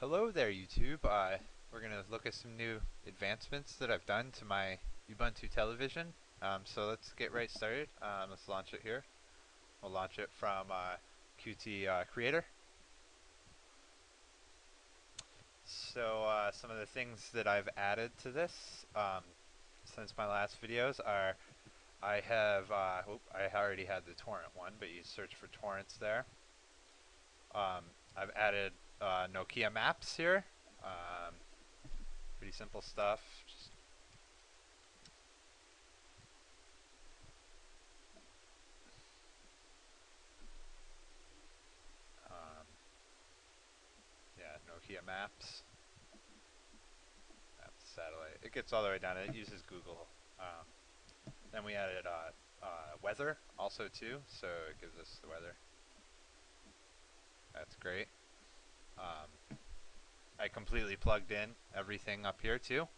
Hello there YouTube. Uh, we're going to look at some new advancements that I've done to my Ubuntu television. Um, so let's get right started. Um, let's launch it here. We'll launch it from uh, Qt uh, Creator. So uh, some of the things that I've added to this um, since my last videos are I have, uh, I already had the torrent one, but you search for torrents there. Um, I've added uh, Nokia maps here. Um, pretty simple stuff. Just um, yeah, Nokia maps. That's satellite. It gets all the way down. It uses Google. Um, then we added uh, uh, weather also too, so it gives us the weather. That's great. Um, I completely plugged in everything up here too.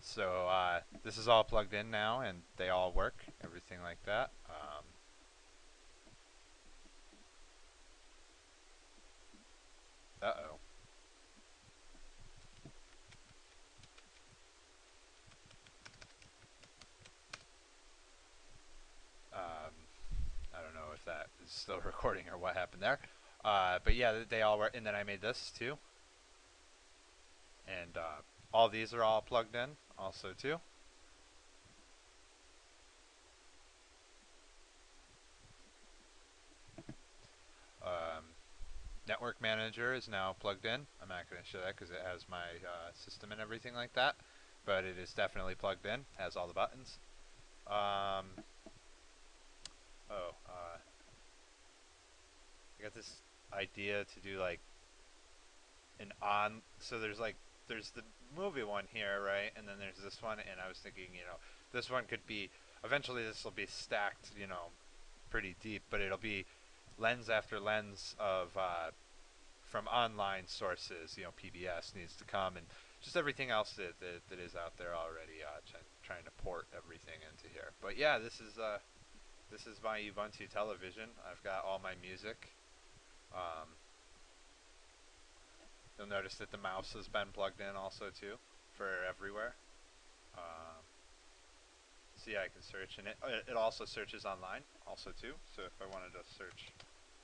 So uh, this is all plugged in now and they all work, everything like that. Um, Uh-oh. Um, I don't know if that is still recording or what happened there. Uh, but yeah, they all were, and then I made this too. And uh, all these are all plugged in also too. Um, Network Manager is now plugged in. I'm not going to show that because it has my uh, system and everything like that. But it is definitely plugged in, has all the buttons. Um, oh, uh, I got this idea to do like an on so there's like there's the movie one here right? And then there's this one and I was thinking you know this one could be eventually this will be stacked you know pretty deep but it'll be lens after lens of uh, from online sources you know PBS needs to come and just everything else that, that, that is out there already uh, trying to port everything into here. But yeah this is uh this is my Ubuntu television. I've got all my music um, you'll notice that the mouse has been plugged in also too for everywhere. Um, so yeah, I can search and it, it also searches online also too. So if I wanted to search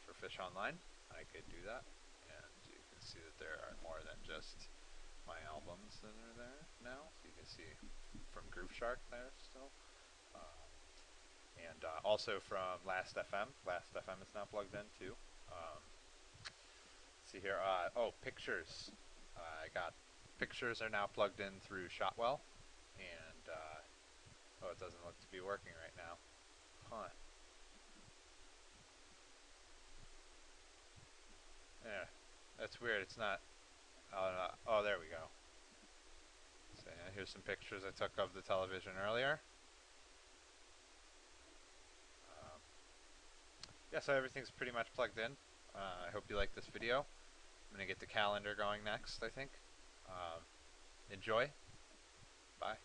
for fish online, I could do that. And you can see that there are more than just my albums that are there now. So you can see from Grooveshark there still. Uh, and uh, also from Last FM. Last FM is now plugged in too. Um, see here. Uh, oh, pictures. Uh, I got pictures are now plugged in through Shotwell, and uh, oh, it doesn't look to be working right now. Huh. Yeah, that's weird. It's not. Oh, oh there we go. So yeah, here's some pictures I took of the television earlier. Yeah, so everything's pretty much plugged in. Uh, I hope you like this video. I'm going to get the calendar going next, I think. Um, enjoy. Bye.